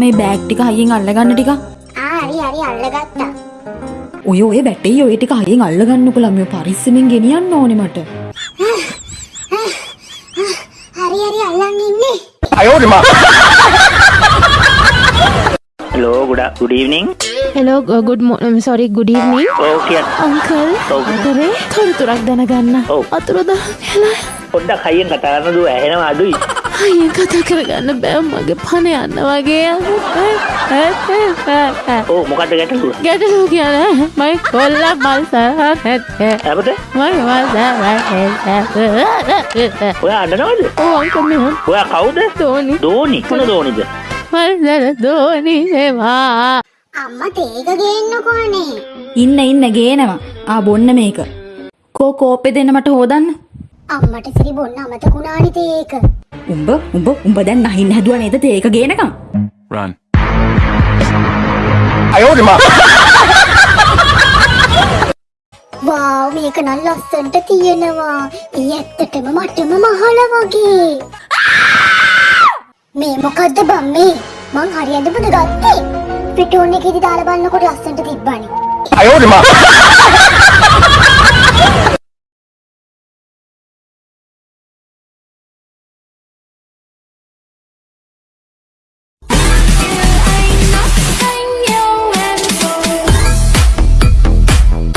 මේ බෑග් ටික හයියෙන් අල්ලගන්න ටික. ආ හරි හරි අල්ලගත්තා. ඔය ඔය වැටේ ඔය ටික හයියෙන් අල්ලගන්නකො ළමයෝ පරිස්සමෙන් ගෙනියන්න ඕනේ මට. හරි හරි අල්ලන් ඉන්නේ. Hello, good, good evening. Hello good sorry good evening Okay, uncle. අතරේ තොරතුරක් දැනගන්න ඔව්. අතුරද හෙලා පොඩ්ඩක් හයියෙන් කතා කරන්න දුව ඇහෙනවා අඩුයි. අයෙන් කතා කරගන්න බෑ මගේ පණ යන්න වගේ ඕ මොකක්ද ගැටලුව? ගැටලු කියන මයි කොල්ල මල් සහ නැත්තේ අපට මයි මල් ඔයා අඬනවද? ඕ ඔයා කවුද? තෝනි දෝනි. මොන දෝනිද? මල්දර දෝනි සේවා අම්මා තේක ගේන්නකෝනේ. ඉන්න ඉන්න ගේනවා. ආ බොන්න මේක. කෝ කෝප්පේ දෙන්න මට හොදන්න. අම්මට සිරි බොන්න අමතකුණානි තේක. උඹ උඹ උඹ දැන් නහින්න හැදුවා නේද තේක ගේනකම්? Run. වාව් මේක නම් ලස්සන්ට තියෙනවා. ඊ ඇත්තටම මටම මහල වගේ. මේ මොකද්ද බම් මේ? මං හරියටම පුද ගත්තේ. පිටෝන් එකේදී දාලා බලනකොට ලස්සන්ට තිබ්බනේ.